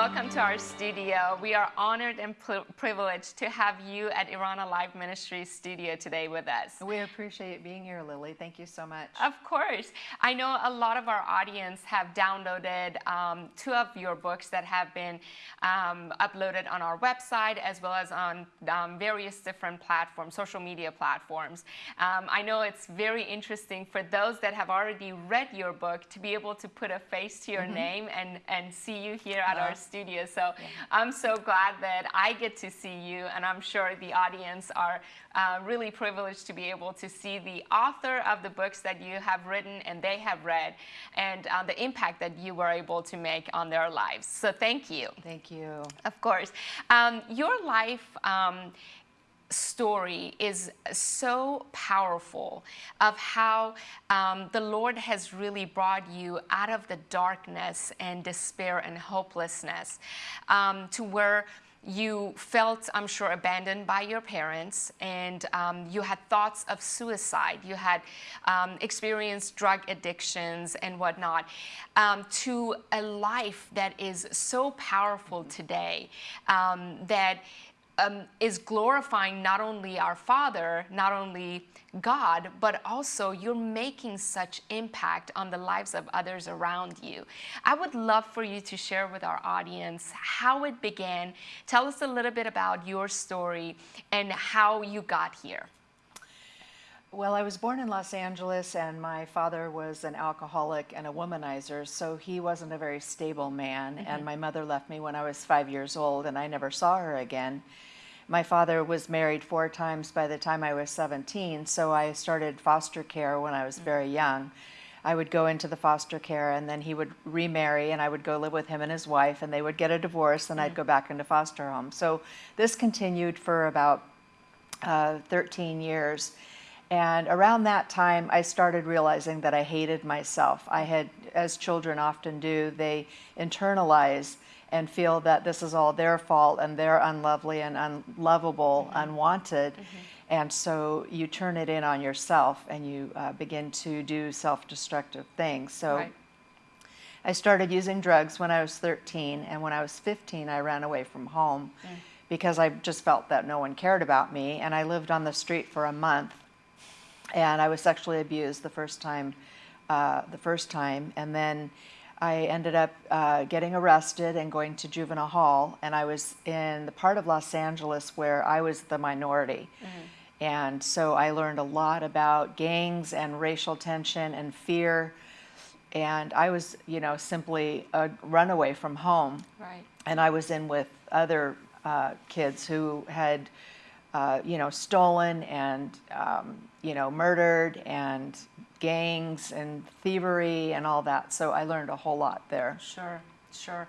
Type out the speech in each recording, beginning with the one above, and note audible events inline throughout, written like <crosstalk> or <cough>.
Welcome to our studio. We are honored and privileged to have you at Iran Alive Ministries studio today with us. We appreciate being here, Lily. Thank you so much. Of course. I know a lot of our audience have downloaded um, two of your books that have been um, uploaded on our website as well as on um, various different platforms, social media platforms. Um, I know it's very interesting for those that have already read your book to be able to put a face to your mm -hmm. name and, and see you here at our studio. So yeah. I'm so glad that I get to see you, and I'm sure the audience are uh, really privileged to be able to see the author of the books that you have written and they have read, and uh, the impact that you were able to make on their lives. So thank you. Thank you. Of course. Um, your life um, story is so powerful of how um, the Lord has really brought you out of the darkness and despair and hopelessness um, to where you felt, I'm sure, abandoned by your parents, and um, you had thoughts of suicide. You had um, experienced drug addictions and whatnot, um, to a life that is so powerful today um, that um, is glorifying not only our Father, not only God, but also you're making such impact on the lives of others around you. I would love for you to share with our audience how it began. Tell us a little bit about your story and how you got here. Well, I was born in Los Angeles and my father was an alcoholic and a womanizer, so he wasn't a very stable man. Mm -hmm. And my mother left me when I was five years old and I never saw her again. My father was married four times by the time I was 17, so I started foster care when I was mm. very young. I would go into the foster care and then he would remarry and I would go live with him and his wife and they would get a divorce and I'd mm. go back into foster home. So this continued for about uh, 13 years. And around that time, I started realizing that I hated myself. I had, as children often do, they internalize and feel that this is all their fault and they're unlovely and unlovable, mm -hmm. unwanted. Mm -hmm. And so you turn it in on yourself and you uh, begin to do self-destructive things. So right. I started using drugs when I was 13 and when I was 15 I ran away from home mm. because I just felt that no one cared about me and I lived on the street for a month and I was sexually abused the first time uh, the first time and then I ended up uh, getting arrested and going to juvenile hall, and I was in the part of Los Angeles where I was the minority. Mm -hmm. And so I learned a lot about gangs and racial tension and fear. And I was, you know, simply a runaway from home. Right. And I was in with other uh, kids who had, uh, you know, stolen and, um, you know, murdered and gangs and thievery and all that. So I learned a whole lot there. Sure, sure.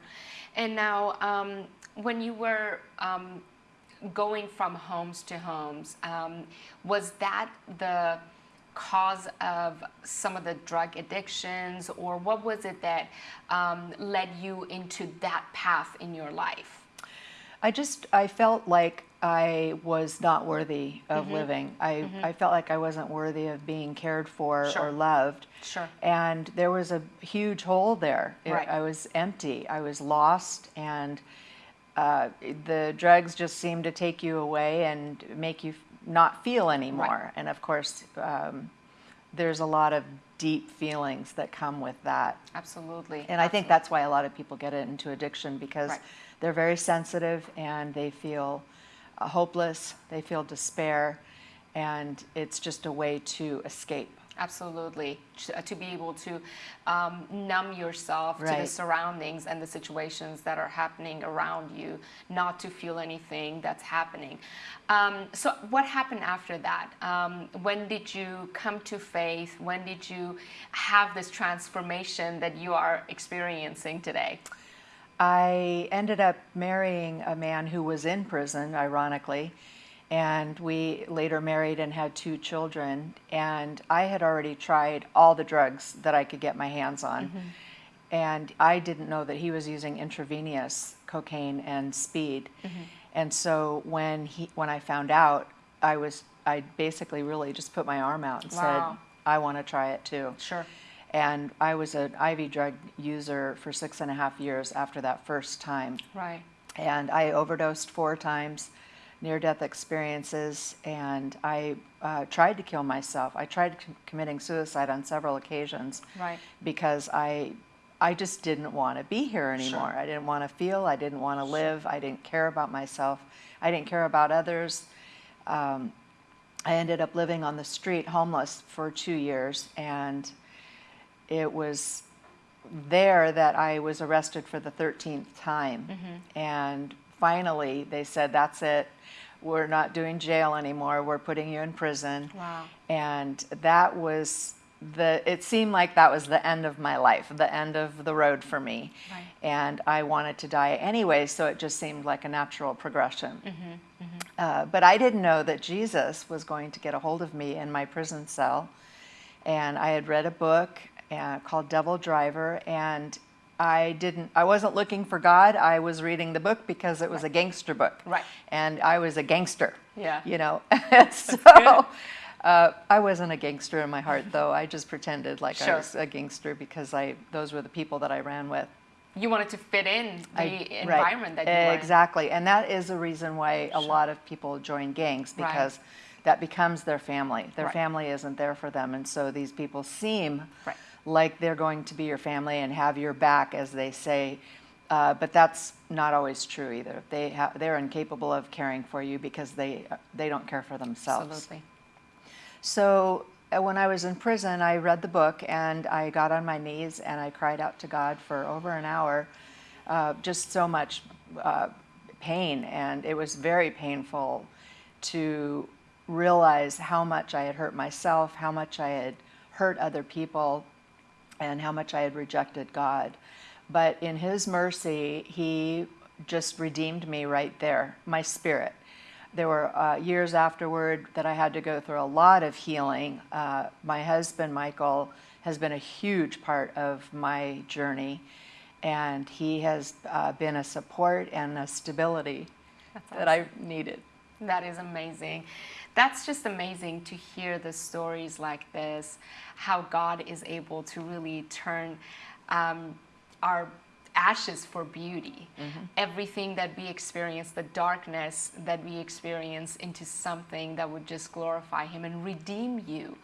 And now, um, when you were um, going from homes to homes, um, was that the cause of some of the drug addictions or what was it that um, led you into that path in your life? I just, I felt like I was not worthy of mm -hmm. living. I, mm -hmm. I felt like I wasn't worthy of being cared for sure. or loved. Sure. And there was a huge hole there. Right. I was empty. I was lost and uh, the drugs just seemed to take you away and make you not feel anymore. Right. And of course, um, there's a lot of deep feelings that come with that. Absolutely. And Absolutely. I think that's why a lot of people get into addiction because right. they're very sensitive and they feel hopeless, they feel despair, and it's just a way to escape. Absolutely, to, to be able to um, numb yourself right. to the surroundings and the situations that are happening around you, not to feel anything that's happening. Um, so what happened after that? Um, when did you come to faith? When did you have this transformation that you are experiencing today? I ended up marrying a man who was in prison, ironically, and we later married and had two children. And I had already tried all the drugs that I could get my hands on. Mm -hmm. And I didn't know that he was using intravenous cocaine and speed. Mm -hmm. And so when he when I found out, I was I basically really just put my arm out and wow. said, I want to try it too. Sure. And I was an IV drug user for six and a half years after that first time. Right. And I overdosed four times, near death experiences, and I uh, tried to kill myself. I tried com- committing suicide on several occasions Right. because I, I just didn't want to be here anymore. Sure. I didn't want to feel, I didn't want to live, I didn't care about myself, I didn't care about others. Um, I ended up living on the street, homeless, for two years, and it was there that I was arrested for the 13th time. And finally, they said, That's it. We're not doing jail anymore. We're putting you in prison. Wow. And that was the, it seemed like that was the end of my life, the end of the road for me. Right. And I wanted to die anyway, so it just seemed like a natural progression. Mm-hmm, Uh, but I didn't know that Jesus was going to get a hold of me in my prison cell. And I had read a book uh, called Devil Driver, and I didn't. I wasn't looking for God. I was reading the book because it was a gangster book. Right. And I was a gangster. Yeah. You know. <laughs> so. Uh, I wasn't a gangster in my heart, though. I just pretended like I was a gangster because I those were the people that I ran with. You wanted to fit in the I- right. environment that you. Exactly, and that is a reason why a lot of people join gangs Right. because that becomes their family. Their Right. family isn't there for them, and so these people seem Right. Like they're going to be your family and have your back, as they say. Uh, but that's not always true either. They ha- they're incapable of caring for you because they they don't care for themselves. Absolutely. So uh, when I was in prison, I read the book and I got on my knees and I cried out to God for over an hour. Uh, just so much uh, pain, and it was very painful to realize how much I had hurt myself, how much I had hurt other people, and how much I had rejected God. But in His mercy, He just redeemed me right there, my spirit. There were uh, years afterward that I had to go through a lot of healing. Uh, my husband, Michael, has been a huge part of my journey, and he has uh, been a support and a stability that I needed. That is amazing. That's just amazing to hear the stories like this, how God is able to really turn um, our ashes for beauty. Everything that we experience, the darkness that we experience, into something that would just glorify Him and redeem you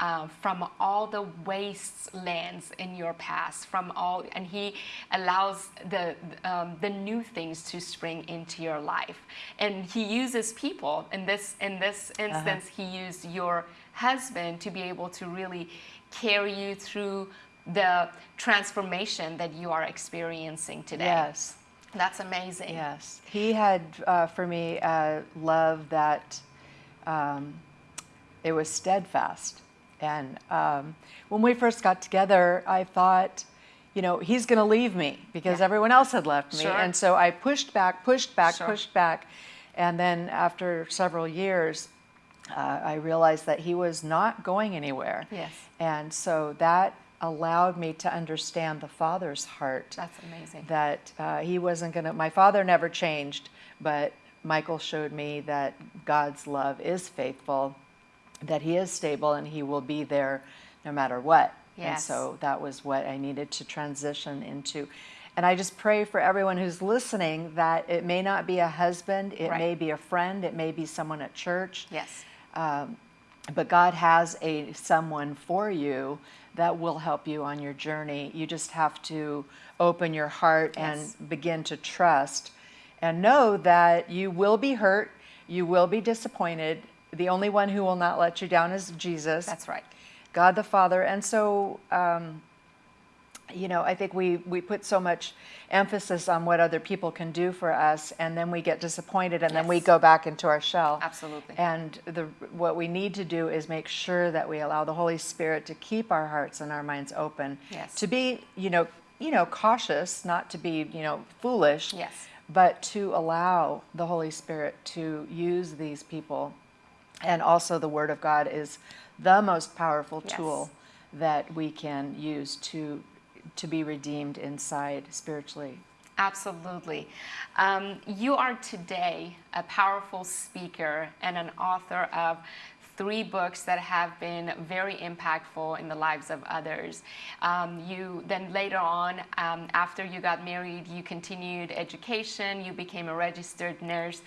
uh, from all the wastelands in your past, from all, and He allows the um, the new things to spring into your life, and He uses people. In this in this instance, He used your husband to be able to really carry you through the transformation that you are experiencing today. Yes. That's amazing. Yes, he had uh, for me a love that um, it was steadfast. And um, when we first got together, I thought, you know, he's going to leave me because Yeah. everyone else had left me. Sure. And so I pushed back, pushed back, Sure. pushed back. And then after several years, uh, I realized that he was not going anywhere. Yes. And so that allowed me to understand the Father's heart That's amazing. that uh, he wasn't going to, my father never changed, but Michael showed me that God's love is faithful, that he is stable, and he will be there no matter what. Yes. And so that was what I needed to transition into. And I just pray for everyone who's listening that it may not be a husband, it Right. may be a friend, it may be someone at church Yes. but God has a someone for you that will help you on your journey. You just have to open your heart Yes. and begin to trust and know that you will be hurt, you will be disappointed. The only one who will not let you down is Jesus. That's right. God the Father. And so, um, you know, I think we, we put so much emphasis on what other people can do for us, and then we get disappointed, and then we go back into our shell. Absolutely. And the, what we need to do is make sure that we allow the Holy Spirit to keep our hearts and our minds open. Yes. To be, you know, you know, cautious, not to be, you know, foolish. Yes. But to allow the Holy Spirit to use these people. And also, the Word of God is the most powerful Yes. tool that we can use to to be redeemed inside spiritually. Absolutely. Um, you are today a powerful speaker and an author of three books that have been very impactful in the lives of others. Um, you then later on, um, after you got married, you continued education, you became a registered nurse.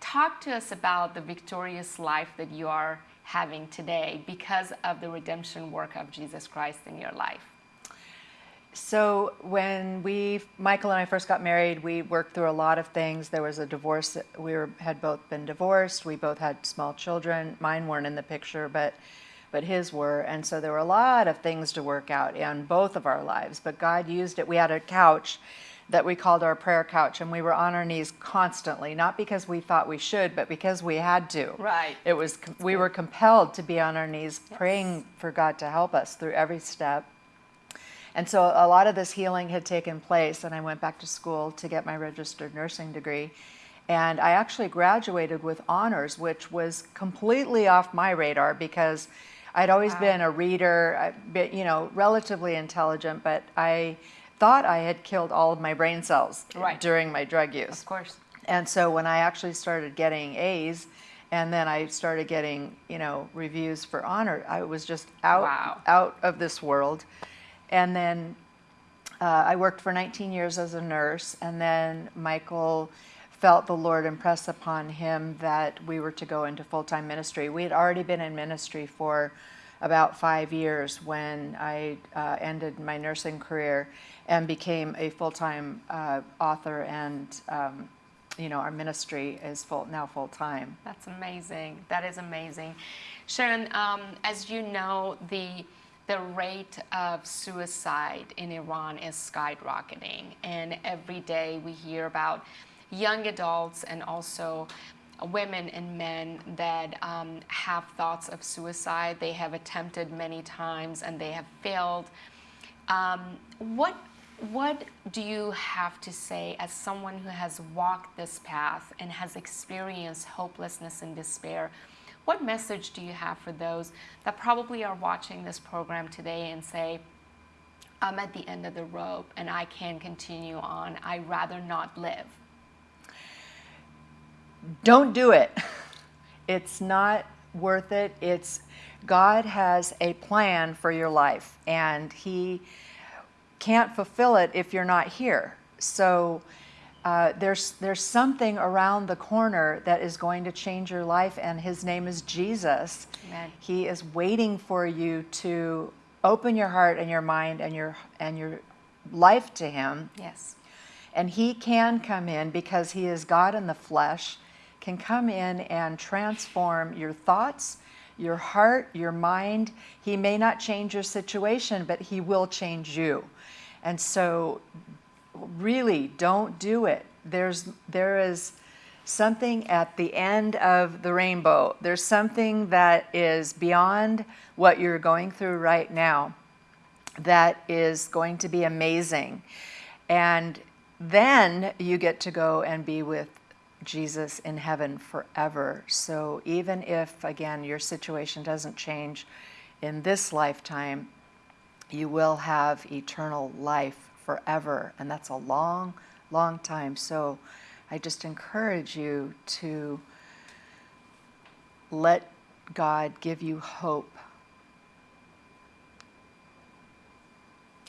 Talk to us about the victorious life that you are having today because of the redemption work of Jesus Christ in your life. So when we, Michael and I first got married, we worked through a lot of things. There was a divorce. We were, had both been divorced. We both had small children. Mine weren't in the picture, but but his were. And so there were a lot of things to work out in both of our lives. But God used it. We had a couch that we called our prayer couch, and we were on our knees constantly, not because we thought we should, but because we had to. Right. It was we were compelled to be on our knees, yes. praying for God to help us through every step. And so a lot of this healing had taken place, and I went back to school to get my registered nursing degree. And I actually graduated with honors, which was completely off my radar because I'd always wow. been a reader, you know, relatively intelligent, but I thought I had killed all of my brain cells right. during my drug use. Of course. And so when I actually started getting A's, and then I started getting, you know, reviews for honor, I was just out wow. out of this world. And then uh, I worked for 19 years as a nurse, and then Michael felt the Lord impress upon him that we were to go into full time ministry. We had already been in ministry for about five years when I uh, ended my nursing career and became a full time uh, author, and um, you know, our ministry is full, now full time. That's amazing. That is amazing. Sharon, um, as you know, the the rate of suicide in Iran is skyrocketing. And every day we hear about young adults and also women and men that um, have thoughts of suicide. They have attempted many times and they have failed. Um, what what do you have to say as someone who has walked this path and has experienced hopelessness and despair? What message do you have for those that probably are watching this program today and say, I'm at the end of the rope and I can't continue on. I'd rather not live? Don't do it. <laughs> It's not worth it. It's God has a plan for your life and he can't fulfill it if you're not here. So uh, there's, there's something around the corner that is going to change your life, and his name is Jesus. Amen. He is waiting for you to open your heart and your mind and your, and your life to him. Yes. And he can come in because he is God in the flesh, can come in and transform your thoughts, your heart, your mind. He may not change your situation, but he will change you. And so really don't do it. There's, there is something at the end of the rainbow. There's something that is beyond what you're going through right now that is going to be amazing. And then you get to go and be with Jesus in heaven forever. So even if, again, your situation doesn't change in this lifetime, you will have eternal life forever, and that's a long, long time. So I just encourage you to let God give you hope.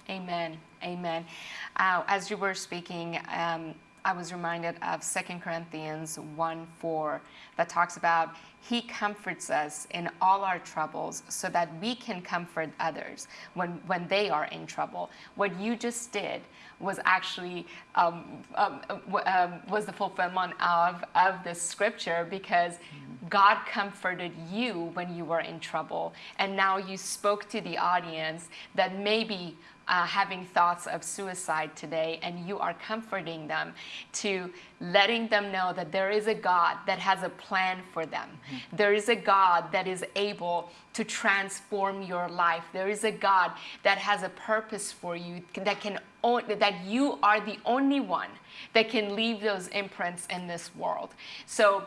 Amen. Amen. Uh, as you were speaking, um, I was reminded of 2 Corinthians 1 4 that talks about he comforts us in all our troubles so that we can comfort others when, when they are in trouble. What you just did was actually um, um, um, was the fulfillment of, of this scripture because God comforted you when you were in trouble. And now you spoke to the audience that maybe uh, having thoughts of suicide today, and you are comforting them to letting them know that there is a God that has a plan for them. There is a God that is able to transform your life. There is a God that has a purpose for you that can that you are the only one that can leave those imprints in this world. So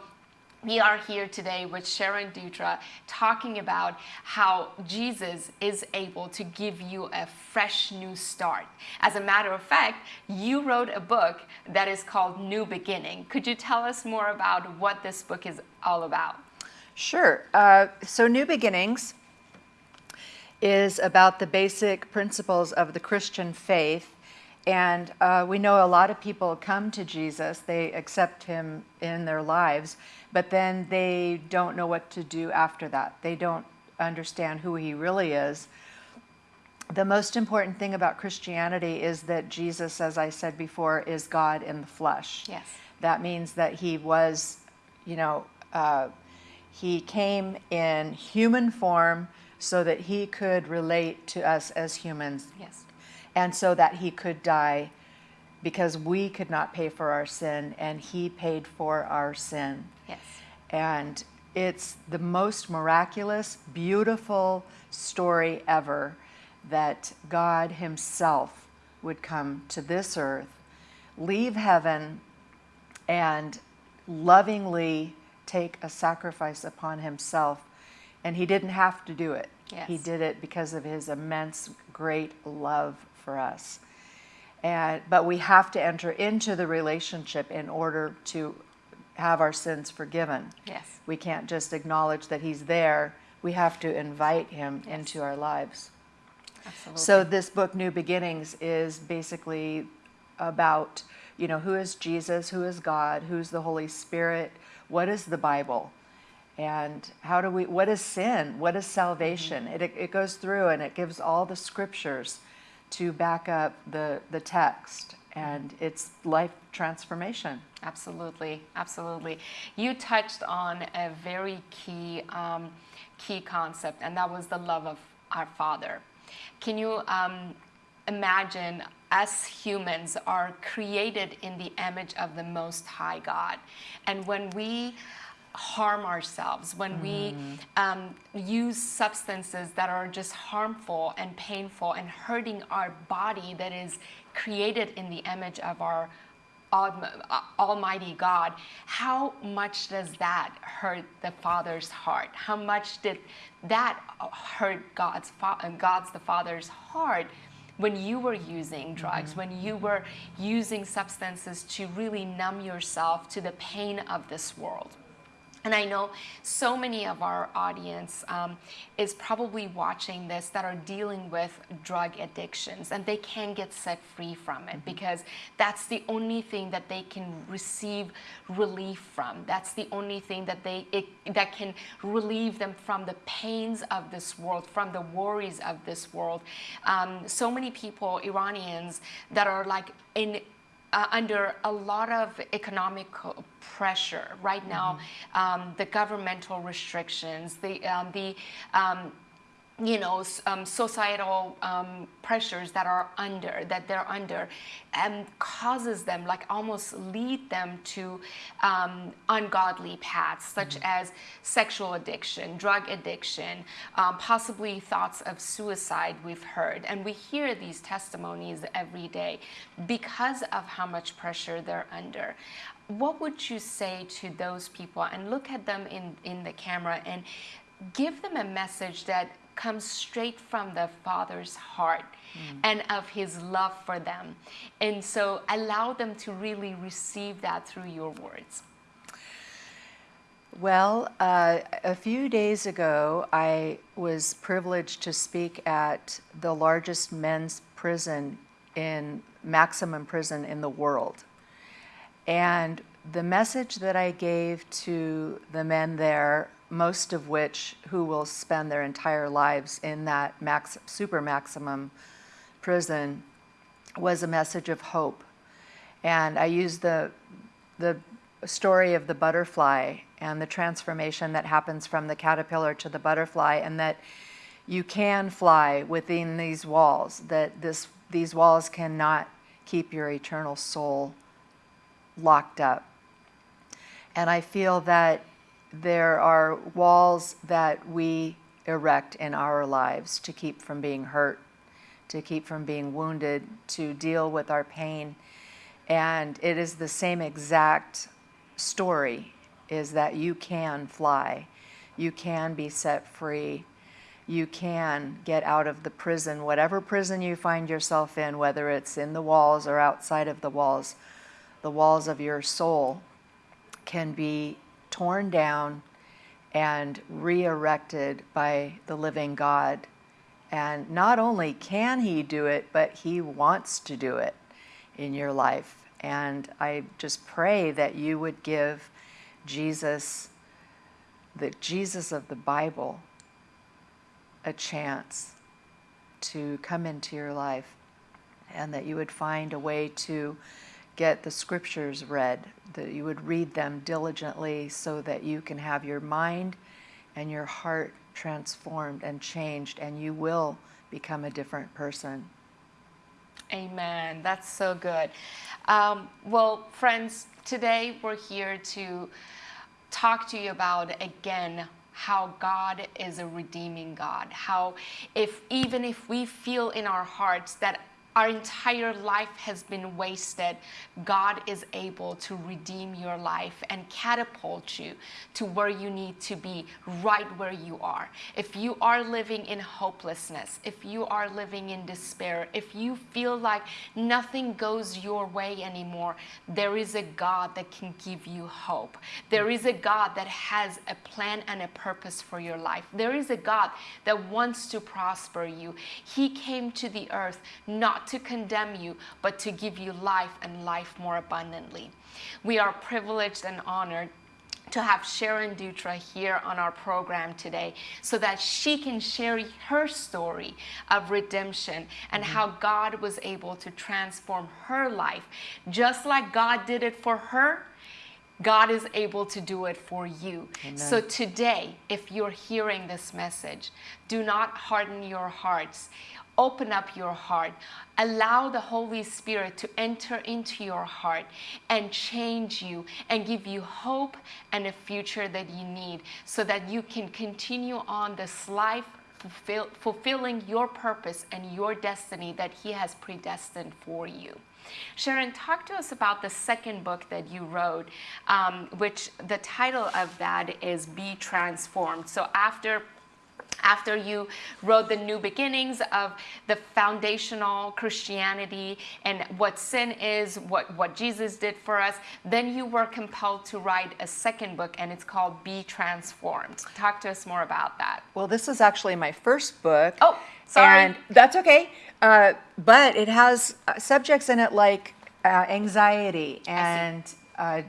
we are here today with Sharon Dutra talking about how Jesus is able to give you a fresh new start. As a matter of fact, you wrote a book that is called New Beginning. Could you tell us more about what this book is all about? Sure. Uh, so, New Beginnings is about the basic principles of the Christian faith. And uh, we know a lot of people come to Jesus, they accept him in their lives, but then they don't know what to do after that. They don't understand who he really is. The most important thing about Christianity is that Jesus, as I said before, is God in the flesh. Yes. That means that he was, you know, uh, he came in human form so that he could relate to us as humans. Yes. And so that he could die because we could not pay for our sin and he paid for our sin. Yes. And it's the most miraculous, beautiful story ever that God Himself would come to this earth, leave heaven, and lovingly take a sacrifice upon Himself. And He didn't have to do it. Yes. He did it because of His immense, great love for us. And, but we have to enter into the relationship in order to have our sins forgiven. Yes. We can't just acknowledge that He's there. We have to invite Him Yes. into our lives. Absolutely. So this book, New Beginnings, is basically about, you know, who is Jesus, who is God, who's the Holy Spirit, what is the Bible, and how do we, what is sin, what is mm-hmm. salvation? It, it goes through and it gives all the scriptures to back up the, the text, and it's life transformation. Absolutely, absolutely. You touched on a very key, um, key concept, and that was the love of our Father. Can you um, imagine us humans are created in the image of the Most High God, and when we harm ourselves, when we um, use substances that are just harmful and painful and hurting our body that is created in the image of our Almighty God, how much does that hurt the Father's heart? How much did that hurt God's God's the Father's heart when you were using drugs, when you were using substances to really numb yourself to the pain of this world? And I know so many of our audience um, is probably watching this that are dealing with drug addictions and they can get set free from it because that's the only thing that they can receive relief from. That's the only thing that they it, that can relieve them from the pains of this world, from the worries of this world. Um, so many people, Iranians, that are like in uh, under a lot of economic pressure right now. Um, the governmental restrictions, the um, the um, you know um, societal um, pressures that are under that they're under, and causes them like almost lead them to um, ungodly paths such as sexual addiction, drug addiction, um, possibly thoughts of suicide. We've heard, and we hear these testimonies every day because of how much pressure they're under. What would you say to those people? And look at them in, in the camera and give them a message that comes straight from the Father's heart and of His love for them. And so allow them to really receive that through your words. Well, uh, a few days ago, I was privileged to speak at the largest men's prison in maximum prison in the world. And the message that I gave to the men there, most of which who will spend their entire lives in that max, super maximum prison, was a message of hope. And I used the, the story of the butterfly and the transformation that happens from the caterpillar to the butterfly, and that you can fly within these walls, that this, these walls cannot keep your eternal soul locked up. And I feel that there are walls that we erect in our lives to keep from being hurt, to keep from being wounded, to deal with our pain. And it is the same exact story is that you can fly. You can be set free. You can get out of the prison, whatever prison you find yourself in, whether it's in the walls or outside of the walls. The walls of your soul can be torn down and re erected by the living God. And not only can He do it, but He wants to do it in your life. And I just pray that you would give Jesus, the Jesus of the Bible, a chance to come into your life and that you would find a way to get the scriptures read, that you would read them diligently so that you can have your mind and your heart transformed and changed, and you will become a different person. Amen. That's so good. Um, well, friends, today we're here to talk to you about again how God is a redeeming God. How if even if we feel in our hearts that our entire life has been wasted, God is able to redeem your life and catapult you to where you need to be, right where you are. If you are living in hopelessness, if you are living in despair, if you feel like nothing goes your way anymore, there is a God that can give you hope. There is a God that has a plan and a purpose for your life. There is a God that wants to prosper you. He came to the earth not not to condemn you, but to give you life and life more abundantly. We are privileged and honored to have Sharon Dutra here on our program today so that she can share her story of redemption and mm-hmm. how God was able to transform her life. Just like God did it for her, God is able to do it for you. Amen. So today, if you're hearing this message, do not harden your hearts open up your heart. Allow the Holy Spirit to enter into your heart and change you and give you hope and a future that you need so that you can continue on this life fulfill, fulfilling your purpose and your destiny that He has predestined for you. Sharon, talk to us about the second book that you wrote, um, which the title of that is Be Transformed. So after after you wrote the new beginnings of the foundational Christianity and what sin is, what, what Jesus did for us, then you were compelled to write a second book and it's called Be Transformed. Talk to us more about that. Well, this is actually my first book. Oh, sorry. And that's okay. Uh, but it has uh, subjects in it like uh, anxiety and uh,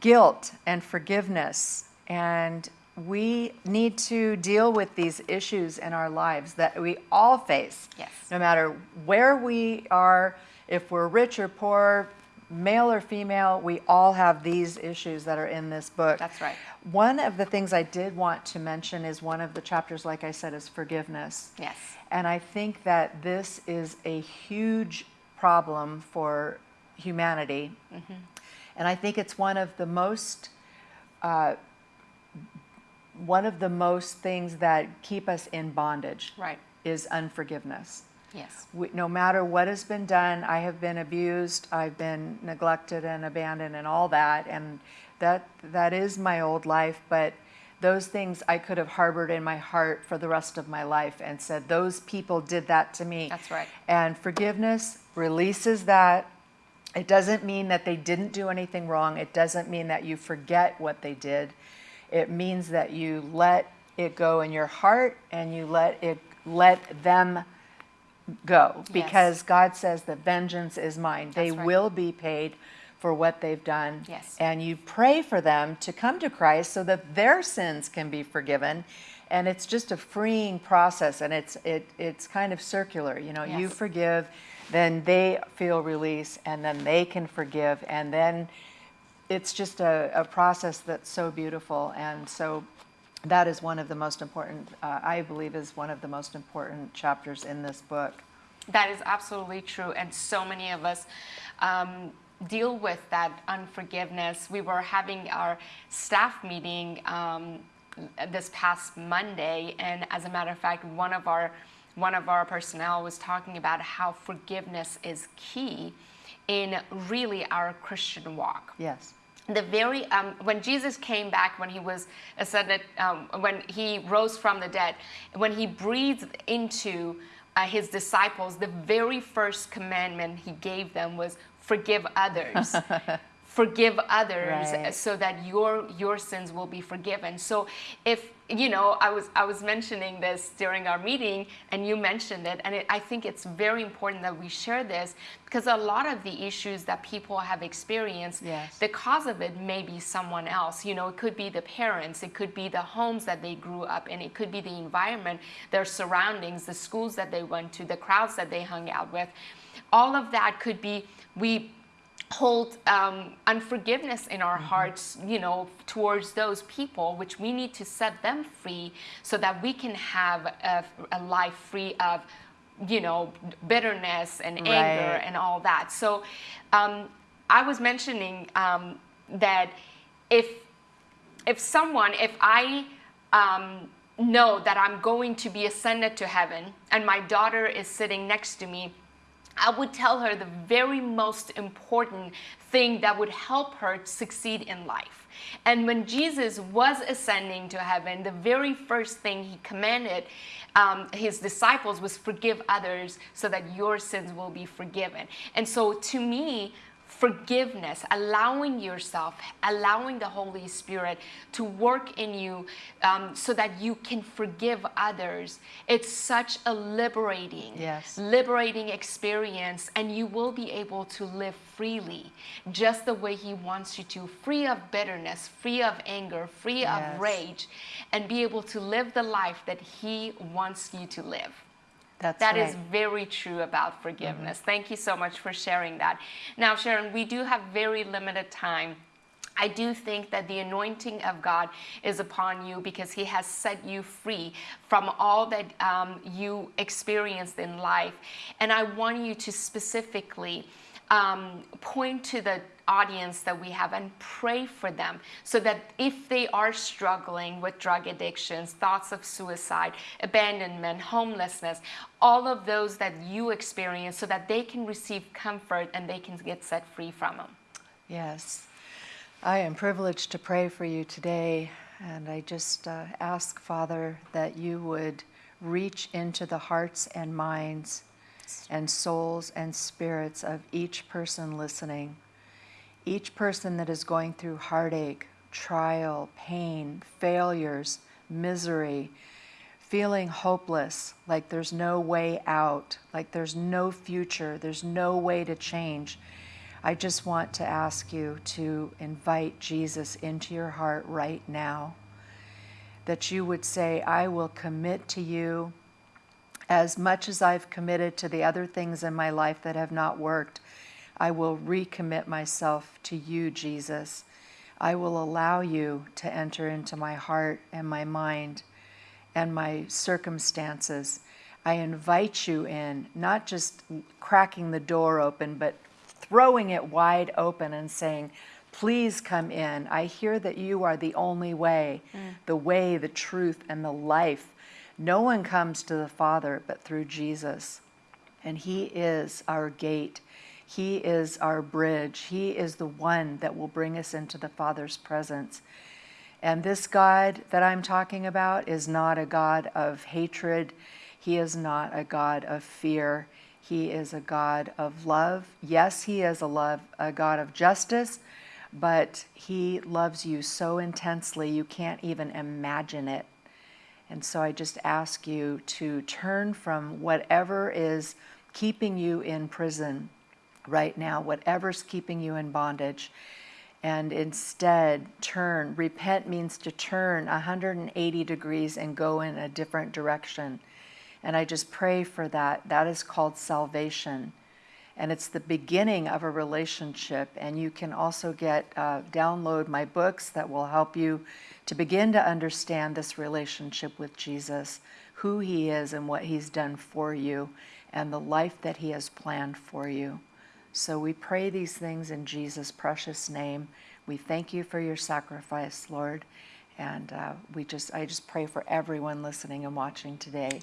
guilt and forgiveness and we need to deal with these issues in our lives that we all face. Yes. No matter where we are, if we're rich or poor, male or female, we all have these issues that are in this book. That's right. One of the things I did want to mention is one of the chapters, like I said, is forgiveness. Yes. And I think that this is a huge problem for humanity. Mm-hmm. And I think it's one of the most uh, one of the most things that keep us in bondage right. is unforgiveness. Yes. We, no matter what has been done, I have been abused, I've been neglected and abandoned and all that, and that that is my old life. But those things I could have harbored in my heart for the rest of my life and said, those people did that to me. That's right. And forgiveness releases that. It doesn't mean that they didn't do anything wrong. It doesn't mean that you forget what they did it means that you let it go in your heart and you let it let them go because yes. God says the vengeance is mine. That's they right. will be paid for what they've done. Yes. And you pray for them to come to Christ so that their sins can be forgiven. And it's just a freeing process and it's it it's kind of circular. You know, yes. you forgive, then they feel release and then they can forgive and then it's just a, a, process that's so beautiful and so that is one of the most important uh, i believe is one of the most important chapters in this book. That is absolutely true and so many of us um, deal with that unforgiveness. We were having our staff meeting um, this past monday and as a matter of fact one of our one of our personnel was talking about how forgiveness is key in really our Christian walk. Yes. The very um, when Jesus came back, when he was ascended, um, when he rose from the dead, when he breathed into uh, his disciples, the very first commandment he gave them was forgive others. <laughs> forgive others Right. so that your your sins will be forgiven. So if you know, I was I was mentioning this during our meeting, and you mentioned it, and it, I think it's very important that we share this because a lot of the issues that people have experienced, Yes. the cause of it may be someone else. You know, it could be the parents, it could be the homes that they grew up in, it could be the environment, their surroundings, the schools that they went to, the crowds that they hung out with. All of that could be we hold um, unforgiveness in our hearts, you know, towards those people, which we need to set them free so that we can have a, a life free of, you know, bitterness and anger Right. and all that. So um, I was mentioning um, that if if someone, if I um, know that I'm going to be ascended to heaven and my daughter is sitting next to me, I would tell her the very most important thing that would help her succeed in life. And when Jesus was ascending to heaven, the very first thing he commanded um, his disciples was forgive others so that your sins will be forgiven. And so to me, forgiveness, allowing yourself, allowing the Holy Spirit to work in you um, so that you can forgive others. It's such a liberating, Yes. liberating experience, and you will be able to live freely, just the way He wants you to, free of bitterness, free of anger, free Yes. of rage, and be able to live the life that He wants you to live. That's That right. is very true about forgiveness. Thank you so much for sharing that. Now, Sharon, we do have very limited time. I do think that the anointing of God is upon you because He has set you free from all that um, you experienced in life. And I want you to specifically um, point to the audience that we have and pray for them so that if they are struggling with drug addictions, thoughts of suicide, abandonment, homelessness, all of those that you experience, so that they can receive comfort and they can get set free from them. Yes. I am privileged to pray for you today, and I just uh, ask, Father, that you would reach into the hearts and minds and souls and spirits of each person listening. Each person that is going through heartache, trial, pain, failures, misery, feeling hopeless, like there's no way out, like there's no future, there's no way to change. I just want to ask you to invite Jesus into your heart right now. That you would say, I will commit to you as much as I've committed to the other things in my life that have not worked. I will recommit myself to you, Jesus. I will allow you to enter into my heart and my mind and my circumstances. I invite you in, not just cracking the door open, but throwing it wide open and saying, Please come in. I hear that you are the only way, mm. the way, the truth, and the life. No one comes to the Father but through Jesus. And He is our gate. He is our bridge. He is the one that will bring us into the Father's presence. And this God that I'm talking about is not a God of hatred. He is not a God of fear. He is a God of love. Yes, He is a love, a God of justice, but He loves you so intensely you can't even imagine it. And so I just ask you to turn from whatever is keeping you in prison right now, whatever's keeping you in bondage, and instead turn. Repent means to turn 180 degrees and go in a different direction. And I just pray for that. That is called salvation. And it's the beginning of a relationship. And you can also get, uh, download my books that will help you to begin to understand this relationship with Jesus, who He is and what He's done for you, and the life that He has planned for you. So we pray these things in Jesus' precious name. We thank you for your sacrifice, Lord. And uh, we just, I just pray for everyone listening and watching today.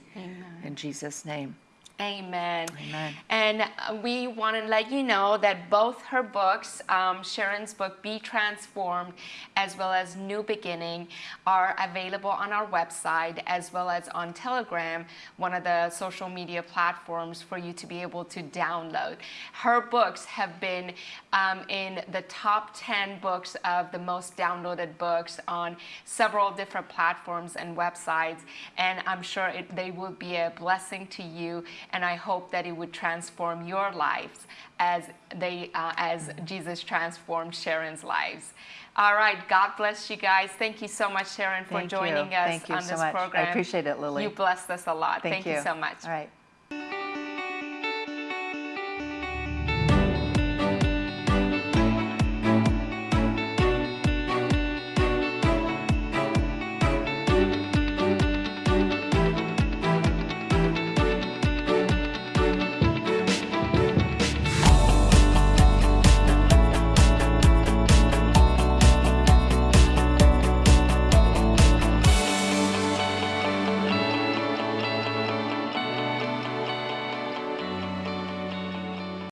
In Jesus' name. Amen. Amen. And uh, we want to let you know that both her books, um, Sharon's book, Be Transformed, as well as New Beginning, are available on our website as well as on Telegram, one of the social media platforms for you to be able to download. Her books have been um, in the top 10 books of the most downloaded books on several different platforms and websites. And I'm sure it, they will be a blessing to you and I hope that it would transform your lives as they uh, as Jesus transformed Sharon's lives. All right, God bless you guys. Thank you so much, Sharon, for Thank you. joining us Thank you on so this much. I program. appreciate it, Lily. You blessed us a lot. Thank you so much. All right.